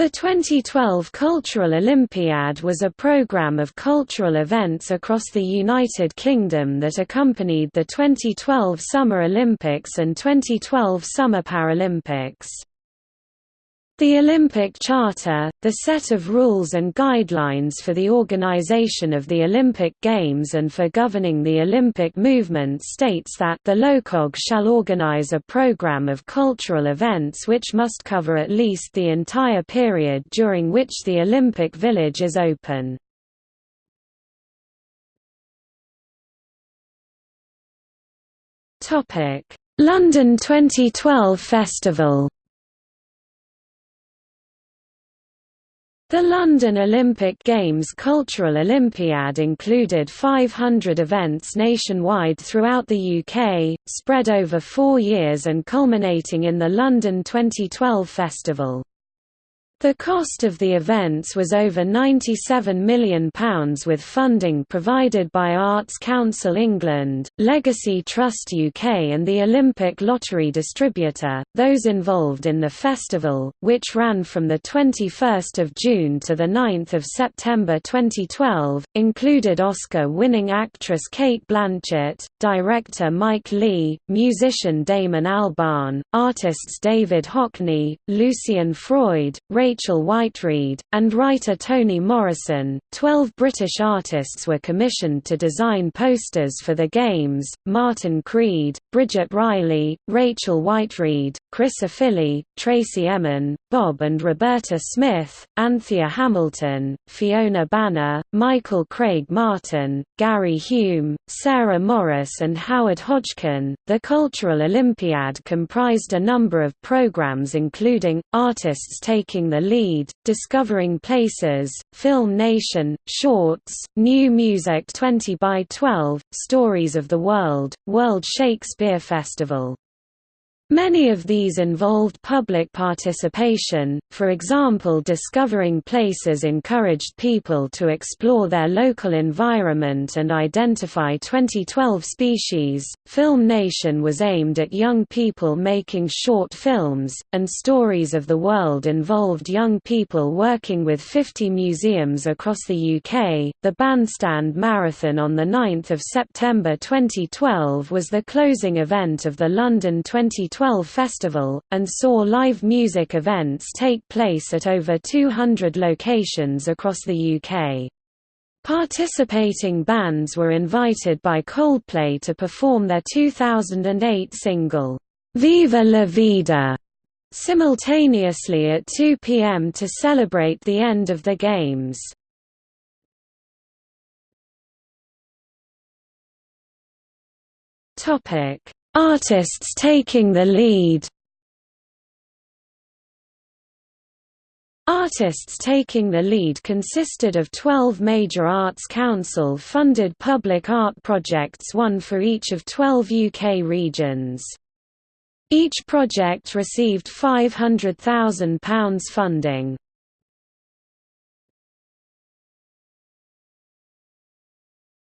The 2012 Cultural Olympiad was a programme of cultural events across the United Kingdom that accompanied the 2012 Summer Olympics and 2012 Summer Paralympics. The Olympic Charter, the set of rules and guidelines for the organization of the Olympic Games and for governing the Olympic movement states that the LOCOG shall organize a program of cultural events which must cover at least the entire period during which the Olympic Village is open. London 2012 Festival The London Olympic Games Cultural Olympiad included 500 events nationwide throughout the UK, spread over four years and culminating in the London 2012 Festival. The cost of the events was over £97 million with funding provided by Arts Council England, Legacy Trust UK and the Olympic Lottery Distributor. Those involved in the festival, which ran from 21 June to 9 September 2012, included Oscar-winning actress Cate Blanchett, director Mike Leigh, musician Damon Albarn, artists David Hockney, Lucian Freud, Rachel Whiteread, and writer Toni Morrison. Twelve British artists were commissioned to design posters for the Games Martin Creed, Bridget Riley, Rachel Whiteread, Chris Ofili, Tracey Emin, Bob and Roberta Smith, Anthea Hamilton, Fiona Banner, Michael Craig Martin, Gary Hume, Sarah Morris, and Howard Hodgkin. The Cultural Olympiad comprised a number of programs including artists taking the lead, Discovering Places, Film Nation, Shorts, New Music 20 by 12, Stories of the World, World Shakespeare Festival. Many of these involved public participation, for example Discovering Places encouraged people to explore their local environment and identify 2012 species, Film Nation was aimed at young people making short films, and Stories of the World involved young people working with 50 museums across the UK. The Bandstand Marathon on 9 September 2012 was the closing event of the London 2012 2012 festival, and saw live music events take place at over 200 locations across the UK. Participating bands were invited by Coldplay to perform their 2008 single, Viva la Vida, simultaneously at 2 p.m. to celebrate the end of the Games. Topic Artists taking the lead Artists taking the lead consisted of 12 major Arts Council-funded public art projects one for each of 12 UK regions. Each project received £500,000 funding.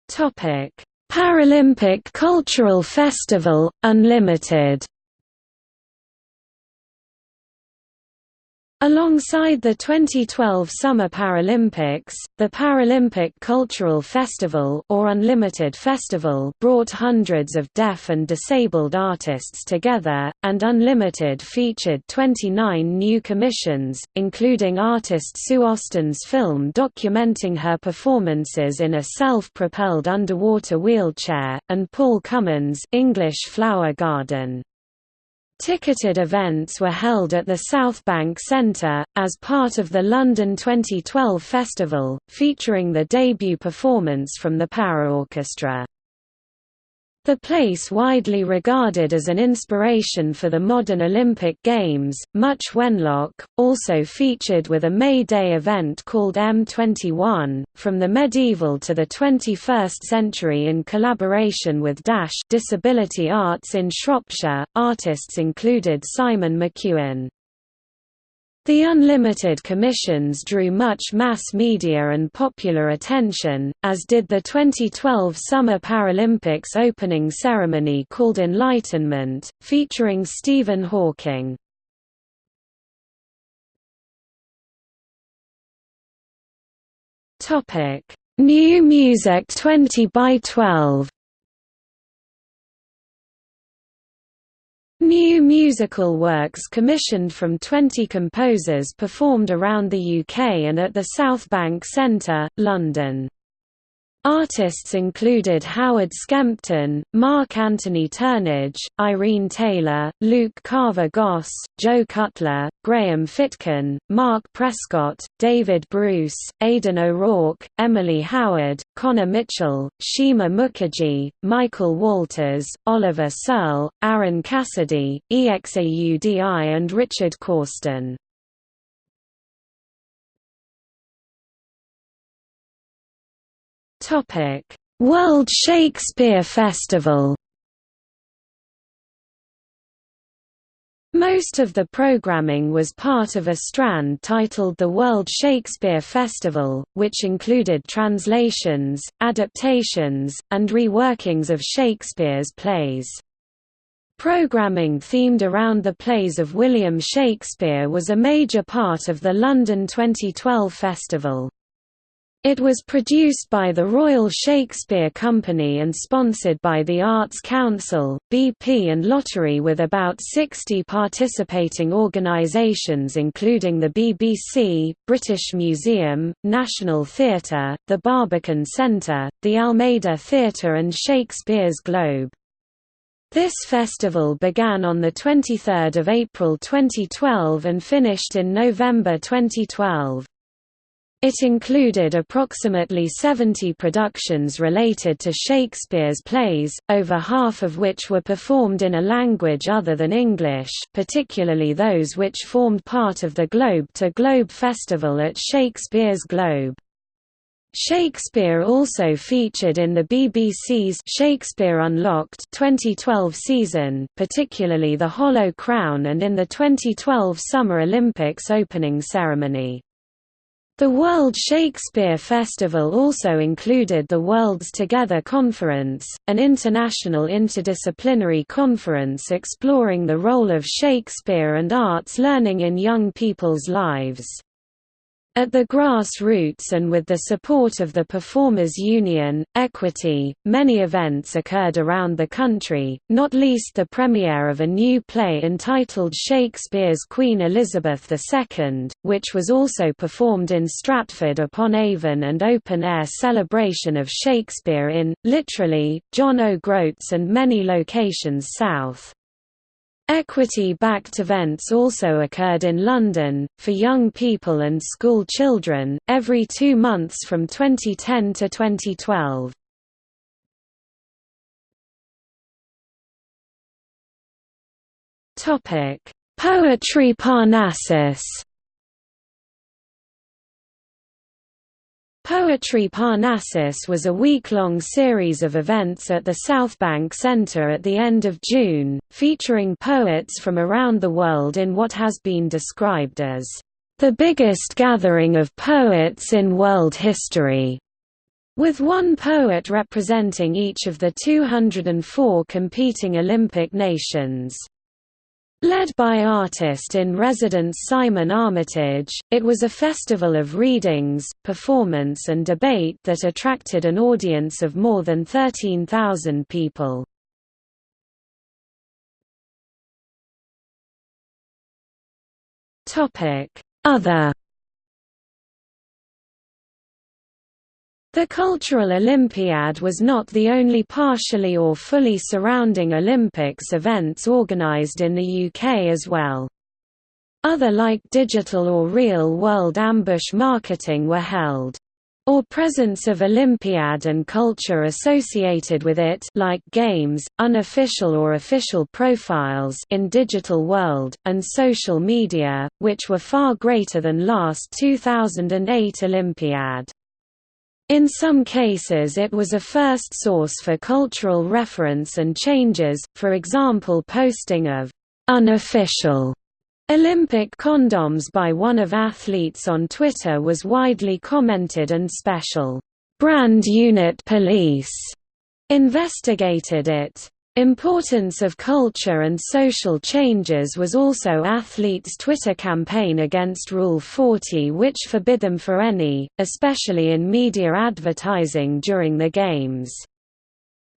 Topic Paralympic Cultural Festival, Unlimited Alongside the 2012 Summer Paralympics, the Paralympic Cultural Festival or Unlimited Festival brought hundreds of deaf and disabled artists together, and Unlimited featured 29 new commissions, including artist Sue Austin's film documenting her performances in a self-propelled underwater wheelchair, and Paul Cummins' English Flower Garden. Ticketed events were held at the Southbank Centre, as part of the London 2012 festival, featuring the debut performance from the Para Orchestra. The place widely regarded as an inspiration for the modern Olympic Games, Much Wenlock, also featured with a May Day event called M21, from the medieval to the 21st century in collaboration with Dash Disability Arts in Shropshire. Artists included Simon McEwen. The unlimited commissions drew much mass media and popular attention, as did the 2012 Summer Paralympics opening ceremony called Enlightenment, featuring Stephen Hawking. New Music 20 by 12 New musical works commissioned from 20 composers performed around the UK and at the South Bank Centre, London. Artists included Howard Skempton, Mark Anthony Turnage, Irene Taylor, Luke Carver Goss, Joe Cutler, Graham Fitkin, Mark Prescott, David Bruce, Aidan O'Rourke, Emily Howard, Conor Mitchell, Sheema Mukherjee, Michael Walters, Oliver Searle, Aaron Cassidy, EXAUDI and Richard Corsten. World Shakespeare Festival. Most of the programming was part of a strand titled the World Shakespeare Festival, which included translations, adaptations, and reworkings of Shakespeare's plays. Programming themed around the plays of William Shakespeare was a major part of the London 2012 festival. It was produced by the Royal Shakespeare Company and sponsored by the Arts Council, BP and Lottery with about 60 participating organisations including the BBC, British Museum, National Theatre, the Barbican Centre, the Almeida Theatre and Shakespeare's Globe. This festival began on 23 April 2012 and finished in November 2012. It included approximately 70 productions related to Shakespeare's plays, over half of which were performed in a language other than English particularly those which formed part of the Globe to Globe Festival at Shakespeare's Globe. Shakespeare also featured in the BBC's Shakespeare Unlocked 2012 season, particularly The Hollow Crown and in the 2012 Summer Olympics opening ceremony. The World Shakespeare Festival also included the Worlds Together Conference, an international interdisciplinary conference exploring the role of Shakespeare and arts learning in young people's lives. At the grassroots and with the support of the Performers Union, Equity, many events occurred around the country, not least the premiere of a new play entitled Shakespeare's Queen Elizabeth II, which was also performed in Stratford-upon-Avon and open-air celebration of Shakespeare in, literally, John O'Groats and many locations south. Equity-backed events also occurred in London, for young people and school children, every two months from 2010 to 2012. Poetry Parnassus Poetry Parnassus was a week-long series of events at the Southbank Centre at the end of June, featuring poets from around the world in what has been described as the biggest gathering of poets in world history, with one poet representing each of the 204 competing Olympic nations. Led by artist-in-residence Simon Armitage, it was a festival of readings, performance and debate that attracted an audience of more than 13,000 people. Other The Cultural Olympiad was not the only partially or fully surrounding Olympics events organised in the UK as well. Other like digital or real-world ambush marketing were held or presence of Olympiad and culture associated with it like games, unofficial or official profiles in digital world, and social media, which were far greater than last 2008 Olympiad. In some cases it was a first source for cultural reference and changes, for example posting of «unofficial» Olympic condoms by one of athletes on Twitter was widely commented and special «brand unit police» investigated it. Importance of culture and social changes was also athletes' Twitter campaign against Rule 40 which forbid them for any, especially in media advertising during the Games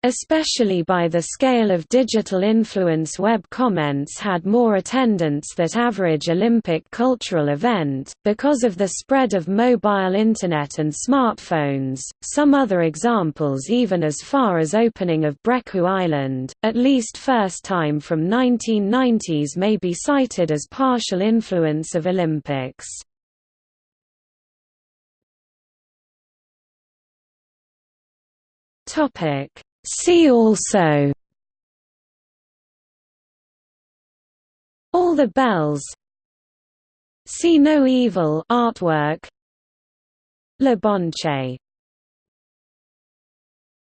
especially by the scale of digital influence web comments had more attendance that average Olympic cultural event, because of the spread of mobile internet and smartphones, some other examples even as far as opening of Brekku Island, at least first time from 1990s may be cited as partial influence of Olympics. Topic See also. All the bells. See no evil artwork. Le Bonche